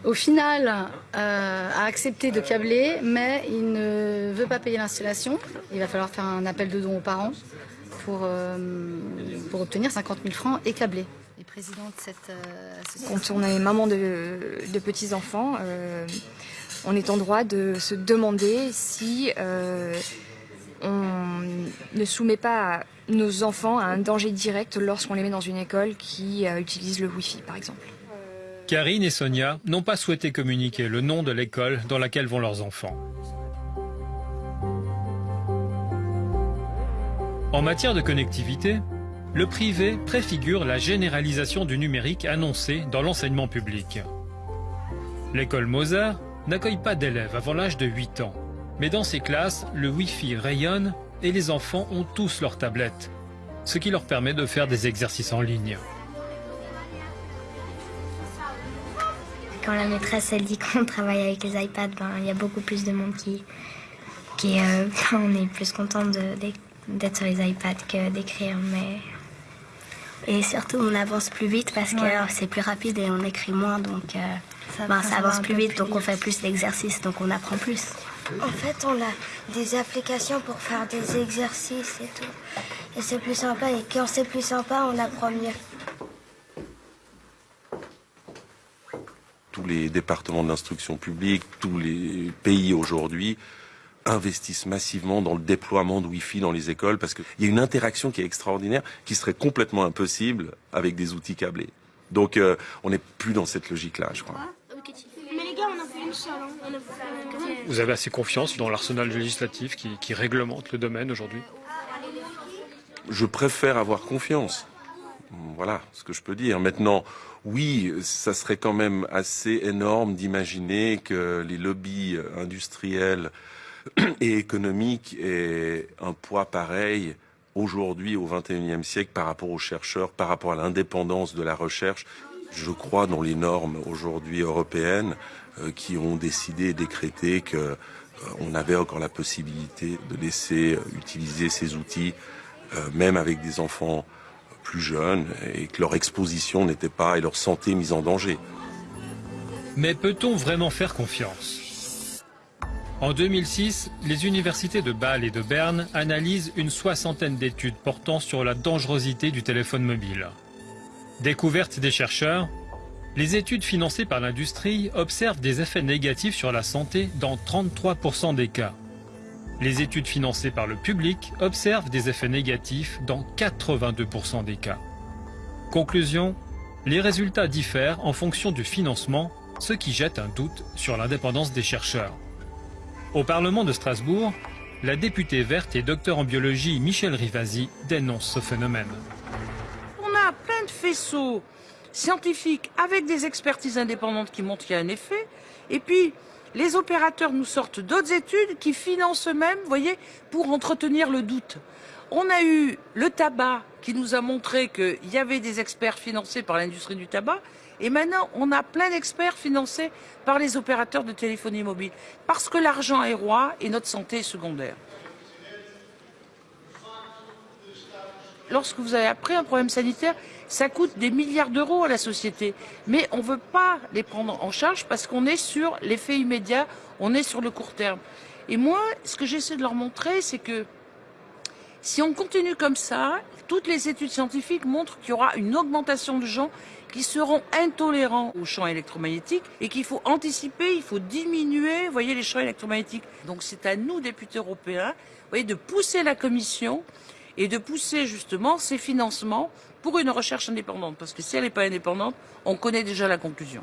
au final, euh, a accepté de câbler, mais il ne veut pas payer l'installation. Il va falloir faire un appel de dons aux parents pour, euh, pour obtenir 50 000 francs et câbler. cette Quand on est maman de, de petits-enfants, euh, on est en droit de se demander si on ne soumet pas nos enfants à un danger direct lorsqu'on les met dans une école qui utilise le Wi-Fi, par exemple. Karine et Sonia n'ont pas souhaité communiquer le nom de l'école dans laquelle vont leurs enfants. En matière de connectivité, le privé préfigure la généralisation du numérique annoncée dans l'enseignement public. L'école Mozart n'accueille pas d'élèves avant l'âge de 8 ans, mais dans ses classes, le Wi-Fi rayonne et les enfants ont tous leur tablette, ce qui leur permet de faire des exercices en ligne. Quand la maîtresse elle dit qu'on travaille avec les iPads, ben, il y a beaucoup plus de monde qui... qui euh, on est plus content d'être sur les iPads que d'écrire. Mais... Et surtout, on avance plus vite parce que c'est plus rapide et on écrit moins. Donc, euh, ça, ben, ça avance plus vite, donc on fait plus d'exercices, donc on apprend plus. En fait, on a des applications pour faire des exercices et tout. Et c'est plus sympa. Et quand c'est plus sympa, on apprend mieux. Tous les départements de l'instruction publique, tous les pays aujourd'hui investissent massivement dans le déploiement de Wi-Fi dans les écoles parce qu'il y a une interaction qui est extraordinaire qui serait complètement impossible avec des outils câblés. Donc euh, on n'est plus dans cette logique-là, je crois. Mais les gars, on a fait une seule. Hein. Vous avez assez confiance dans l'arsenal législatif qui, qui réglemente le domaine aujourd'hui? Je préfère avoir confiance. Voilà ce que je peux dire. Maintenant, oui, ça serait quand même assez énorme d'imaginer que les lobbies industriels et économiques aient un poids pareil aujourd'hui au XXIe siècle par rapport aux chercheurs, par rapport à l'indépendance de la recherche. Je crois dans les normes aujourd'hui européennes euh, qui ont décidé et décrété que euh, on avait encore la possibilité de laisser euh, utiliser ces outils, même avec des enfants plus jeunes, et que leur exposition n'était pas et leur santé mise en danger. Mais peut-on vraiment faire confiance? En 2006, les universités de Bâle et de Berne analysent une soixantaine d'études portant sur la dangerosité du téléphone mobile. Découverte des chercheurs, les études financées par l'industrie observent des effets négatifs sur la santé dans 33% des cas. Les études financées par le public observent des effets négatifs dans 82% des cas. Conclusion, les résultats diffèrent en fonction du financement, ce qui jette un doute sur l'indépendance des chercheurs. Au Parlement de Strasbourg, la députée verte et docteur en biologie Michel Rivasi dénonce ce phénomène. On a plein de faisceaux scientifiques avec des expertises indépendantes qui montrent qu'il y a un effet. Et puis, les opérateurs nous sortent d'autres études qui financent eux-mêmes, voyez, pour entretenir le doute. On a eu le tabac qui nous a montré qu'il y avait des experts financés par l'industrie du tabac. Et maintenant, on a plein d'experts financés par les opérateurs de téléphonie mobile. Parce que l'argent est roi et notre santé est secondaire. Lorsque vous avez appris un problème sanitaire, ça coûte des milliards d'euros à la société. Mais on ne veut pas les prendre en charge parce qu'on est sur l'effet immédiat, on est sur le court terme. Et moi, ce que j'essaie de leur montrer, c'est que si on continue comme ça, toutes les études scientifiques montrent qu'il y aura une augmentation de gens qui seront intolérants aux champs électromagnétiques et qu'il faut anticiper, il faut diminuer, les champs électromagnétiques. Donc c'est à nous, députés européens, de pousser la Commission et de pousser justement ces financements pour une recherche indépendante. Parce que si elle n'est pas indépendante, on connaît déjà la conclusion.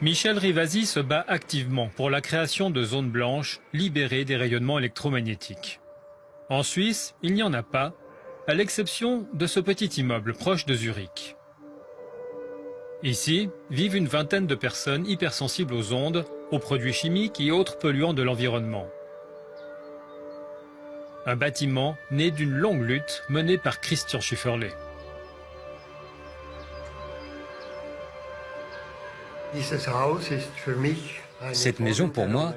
Michel Rivasi se bat activement pour la création de zones blanches libérées des rayonnements électromagnétiques. En Suisse, il n'y en a pas, à l'exception de ce petit immeuble proche de Zurich. Ici vivent une vingtaine de personnes hypersensibles aux ondes, aux produits chimiques et autres polluants de l'environnement. Un bâtiment né d'une longue lutte menée par Christian Schifferle. Cette maison, pour moi,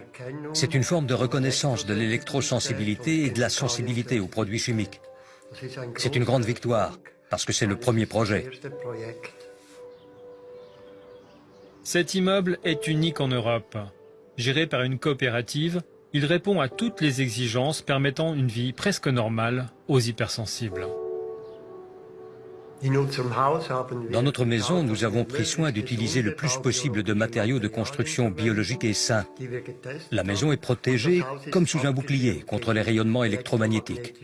c'est une forme de reconnaissance de l'électrosensibilité et de la sensibilité aux produits chimiques. C'est une grande victoire, parce que c'est le premier projet. Cet immeuble est unique en Europe. Géré par une coopérative, il répond à toutes les exigences permettant une vie presque normale aux hypersensibles. Dans notre maison, nous avons pris soin d'utiliser le plus possible de matériaux de construction biologiques et sains. La maison est protégée comme sous un bouclier contre les rayonnements électromagnétiques.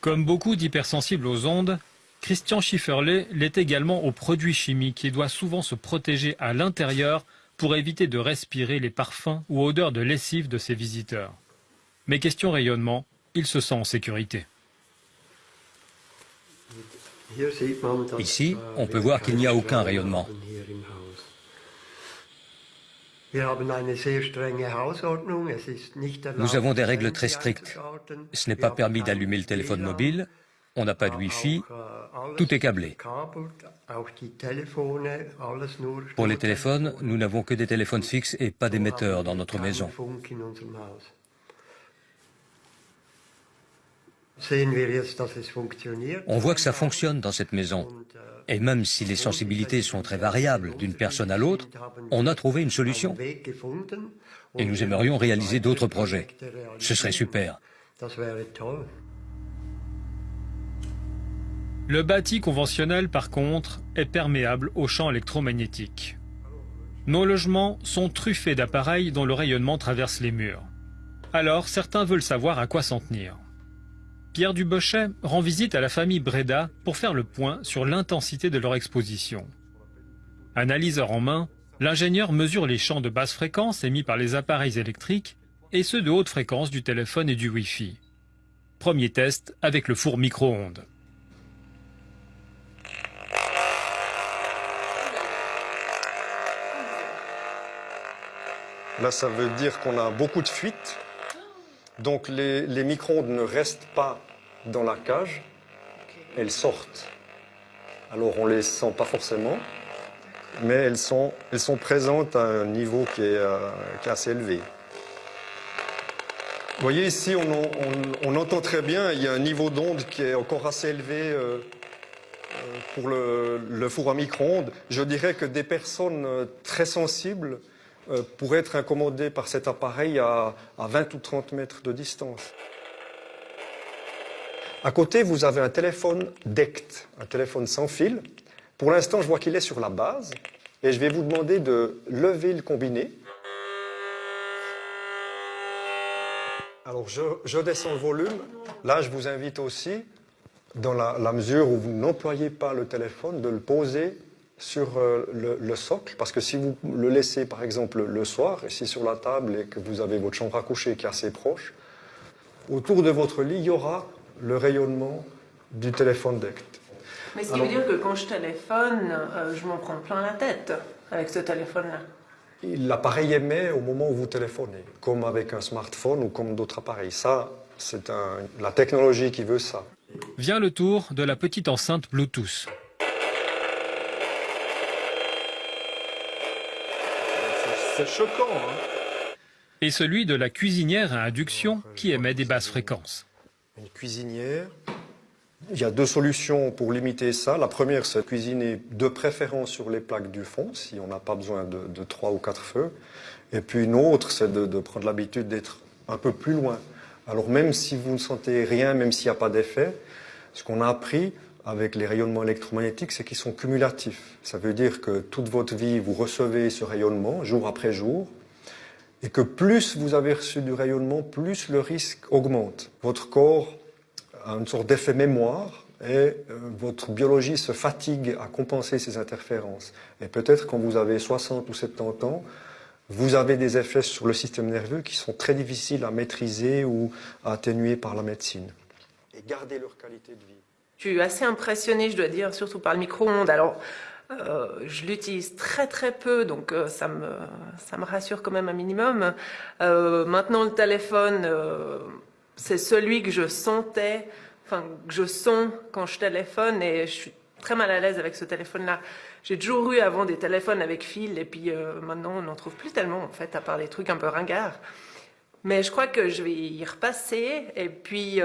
Comme beaucoup d'hypersensibles aux ondes, Christian Schifferle l'est également aux produits chimiques et doit souvent se protéger à l'intérieur pour éviter de respirer les parfums ou odeurs de lessive de ses visiteurs. Mais question rayonnement, il se sent en sécurité. Ici, on peut voir qu'il n'y a aucun rayonnement. Nous avons des règles très strictes. Ce n'est pas permis d'allumer le téléphone mobile, on n'a pas de Wi-Fi, tout est câblé. Pour les téléphones, nous n'avons que des téléphones fixes et pas d'émetteurs dans notre maison. On voit que ça fonctionne dans cette maison. Et même si les sensibilités sont très variables d'une personne à l'autre, on a trouvé une solution. Et nous aimerions réaliser d'autres projets. Ce serait super. Le bâti conventionnel, par contre, est perméable aux champs électromagnétiques. Nos logements sont truffés d'appareils dont le rayonnement traverse les murs. Alors, certains veulent savoir à quoi s'en tenir. Pierre Dubochet rend visite à la famille Breda pour faire le point sur l'intensité de leur exposition. Analyseur en main, l'ingénieur mesure les champs de basse fréquence émis par les appareils électriques et ceux de haute fréquence du téléphone et du Wi-Fi. Premier test avec le four micro-ondes. Là, ça veut dire qu'on a beaucoup de fuites donc les, micro-ondes ne restent pas dans la cage, elles sortent. Alors on ne les sent pas forcément, mais elles sont, elles sont présentes à un niveau qui est, euh, assez élevé. Vous voyez ici, on, entend très bien, il y a un niveau d'onde qui est encore assez élevé euh, euh, pour le four à micro-ondes. Je dirais que des personnes très sensibles euh, pour être incommodé par cet appareil à, 20 ou 30 mètres de distance. À côté, vous avez un téléphone DECT, un téléphone sans fil. Pour l'instant, je vois qu'il est sur la base et je vais vous demander de lever le combiné. Alors, je, descends le volume. Là, je vous invite aussi, dans la mesure où vous n'employez pas le téléphone, de le poser sur euh, le, socle, parce que si vous le laissez par exemple le soir, ici sur la table, et que vous avez votre chambre à coucher qui est assez proche, autour de votre lit, il y aura le rayonnement du téléphone DECT. Mais ce qui veut dire que quand je téléphone, euh, je m'en prends plein la tête avec ce téléphone-là L'appareil émet au moment où vous téléphonez, comme avec un smartphone ou comme d'autres appareils. Ça, c'est la technologie qui veut ça. Vient le tour de la petite enceinte Bluetooth. C'est choquant. Hein. et celui de la cuisinière à induction qui émet des basses fréquences. Une cuisinière. Il y a deux solutions pour limiter ça. La première, c'est de cuisiner de préférence sur les plaques du fond, si on n'a pas besoin de, trois ou quatre feux. Et puis une autre, c'est de, de prendre l'habitude d'être un peu plus loin. Alors même si vous ne sentez rien, même s'il n'y a pas d'effet, ce qu'on a appris, avec les rayonnements électromagnétiques, c'est qu'ils sont cumulatifs. Ça veut dire que toute votre vie, vous recevez ce rayonnement jour après jour, et que plus vous avez reçu du rayonnement, plus le risque augmente. Votre corps a une sorte d'effet mémoire, et euh, votre biologie se fatigue à compenser ces interférences. Et peut-être quand vous avez 60 ou 70 ans, vous avez des effets sur le système nerveux qui sont très difficiles à maîtriser ou à atténuer par la médecine. Et garder leur qualité de vie. Je suis assez impressionnée, je dois dire, surtout par le micro-ondes. Alors, euh, je l'utilise très très peu, donc euh, ça, me, ça me rassure quand même un minimum. Euh, maintenant, le téléphone, c'est celui que je sentais, enfin, que je sens quand je téléphone, et je suis très mal à l'aise avec ce téléphone-là. J'ai toujours eu avant des téléphones avec fil, et puis maintenant, on n'en trouve plus tellement, en fait, à part des trucs un peu ringards. Mais je crois que je vais y repasser, et puis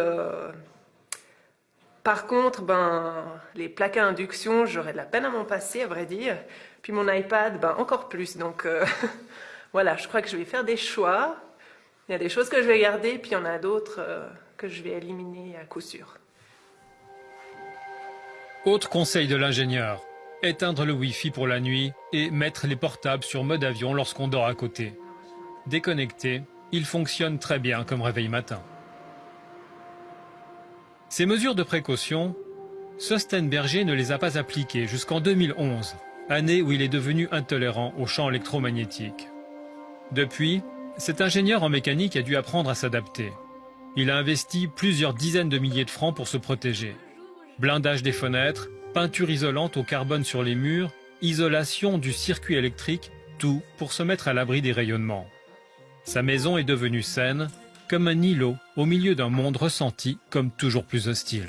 par contre, ben, les plaques à induction, j'aurais de la peine à m'en passer, à vrai dire. Puis mon iPad, ben, encore plus. Donc euh, voilà, je crois que je vais faire des choix. Il y a des choses que je vais garder, puis il y en a d'autres euh, que je vais éliminer à coup sûr. Autre conseil de l'ingénieur, éteindre le Wi-Fi pour la nuit et mettre les portables sur mode avion lorsqu'on dort à côté. Déconnecté, il fonctionne très bien comme réveil matin. Ces mesures de précaution, Sostenberger ne les a pas appliquées jusqu'en 2011, année où il est devenu intolérant aux champs électromagnétiques. Depuis, cet ingénieur en mécanique a dû apprendre à s'adapter. Il a investi plusieurs dizaines de milliers de francs pour se protéger. Blindage des fenêtres, peinture isolante au carbone sur les murs, isolation du circuit électrique, tout pour se mettre à l'abri des rayonnements. Sa maison est devenue saine, comme un îlot au milieu d'un monde ressenti comme toujours plus hostile.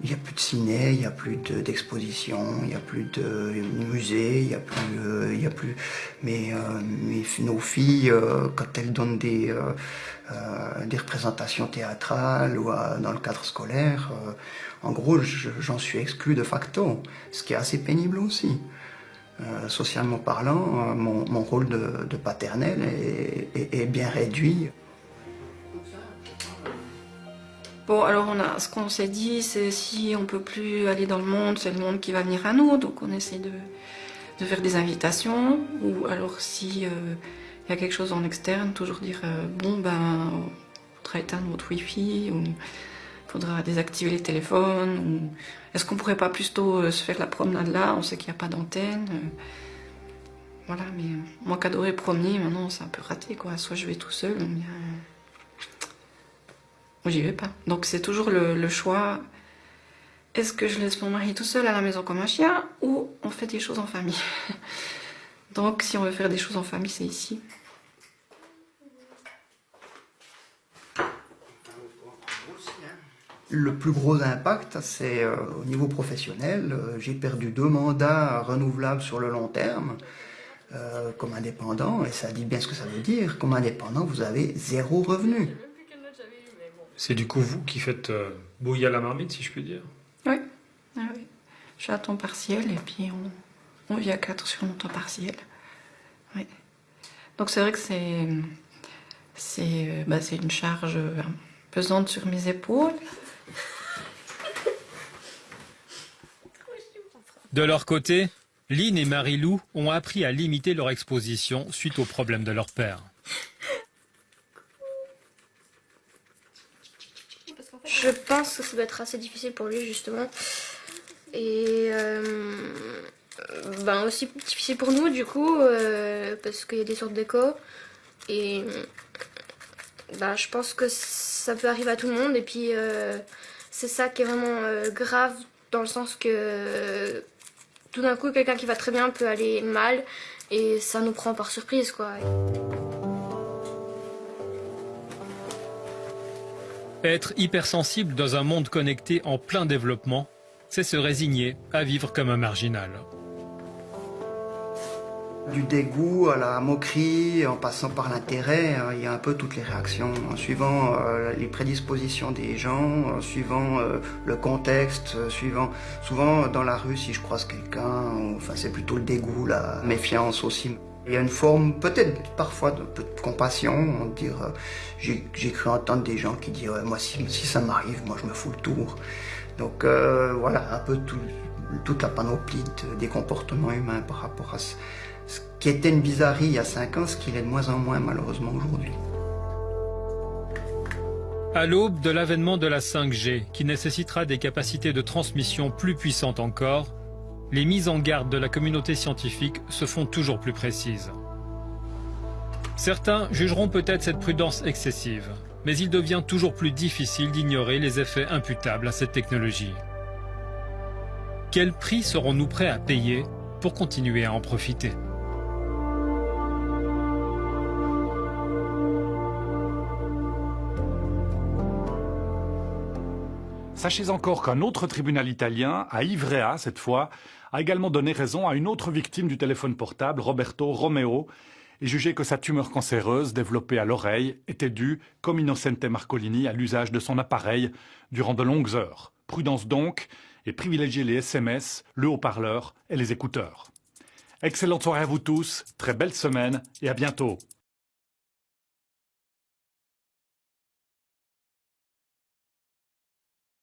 Il n'y a plus de ciné, il n'y a plus d'exposition, il n'y a plus de musée, il n'y a plus, euh, y a plus. Mais, euh, nos filles, euh, quand elles donnent des, représentations théâtrales ou dans le cadre scolaire, en gros, j'en suis exclu de facto, ce qui est assez pénible aussi. socialement parlant, mon, rôle de, paternel est bien réduit. Bon, alors on a, ce qu'on s'est dit, c'est si on peut plus aller dans le monde, c'est le monde qui va venir à nous. Donc on essaie de, faire des invitations. Ou alors si euh, il y a quelque chose en externe, toujours dire euh, bon ben, faudra éteindre votre wifi ou faudra désactiver les téléphones. Ou est-ce qu'on pourrait pas plutôt euh, se faire la promenade là? On sait qu'il n'y a pas d'antenne. voilà, mais moi qu'adorer premier, maintenant c'est un peu raté quoi. Soit je vais tout seul, ou bien j'y vais pas. Donc c'est toujours le, choix, est-ce que je laisse mon mari tout seul à la maison comme un chien ou on fait des choses en famille? Donc si on veut faire des choses en famille, c'est ici. Le plus gros impact, c'est euh, au niveau professionnel. Euh, j'ai perdu deux mandats renouvelables sur le long terme euh, comme indépendant, et ça dit bien ce que ça veut dire. Comme indépendant, vous avez zéro revenu. C'est du coup vous qui faites euh, bouillir la marmite, si je puis dire Oui. Ah, oui. Je suis à temps partiel et puis on, vit à quatre sur mon temps partiel. Oui. Donc c'est vrai que c'est c'est euh, bah, une charge euh, pesante sur mes épaules. De leur côté, Lynn et Marie-Lou ont appris à limiter leur exposition suite aux problèmes de leur père. Je pense que ça doit être assez difficile pour lui justement. Et euh, ben aussi difficile pour nous du coup, euh, parce qu'il y a des sortes d'écho. Et ben, je pense que ça peut arriver à tout le monde. Et puis euh, c'est ça qui est vraiment grave dans le sens que tout d'un coup quelqu'un qui va très bien peut aller mal et ça nous prend par surprise quoi. Être hypersensible dans un monde connecté en plein développement, c'est se résigner à vivre comme un marginal. Du dégoût à la moquerie, en passant par l'intérêt, hein, il y a un peu toutes les réactions, en suivant euh, les prédispositions des gens, en suivant euh, le contexte, euh, suivant souvent dans la rue si je croise quelqu'un, enfin c'est plutôt le dégoût, la méfiance aussi. Il y a une forme peut-être parfois de, compassion, dire j'ai cru entendre des gens qui disent moi si, ça m'arrive, moi je me fous le tour. Donc euh, voilà un peu toute la panoplie des comportements humains par rapport à ce, qui était une bizarrerie il y a 5 ans, ce qu'il est de moins en moins malheureusement aujourd'hui. À l'aube de l'avènement de la 5G, qui nécessitera des capacités de transmission plus puissantes encore, les mises en garde de la communauté scientifique se font toujours plus précises. Certains jugeront peut-être cette prudence excessive, mais il devient toujours plus difficile d'ignorer les effets imputables à cette technologie. Quel prix serons-nous prêts à payer pour continuer à en profiter? Sachez encore qu'un autre tribunal italien, à Ivrea cette fois, a également donné raison à une autre victime du téléphone portable, Roberto Romeo, et jugé que sa tumeur cancéreuse développée à l'oreille était due, comme Innocente Marcolini, à l'usage de son appareil durant de longues heures. Prudence donc, et privilégiez les SMS, le haut-parleur et les écouteurs. Excellente soirée à vous tous, très belle semaine et à bientôt.